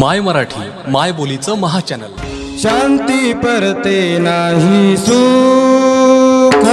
माय मराठी माय बोलीचं महाचॅनल. शांती परते नाही सुख.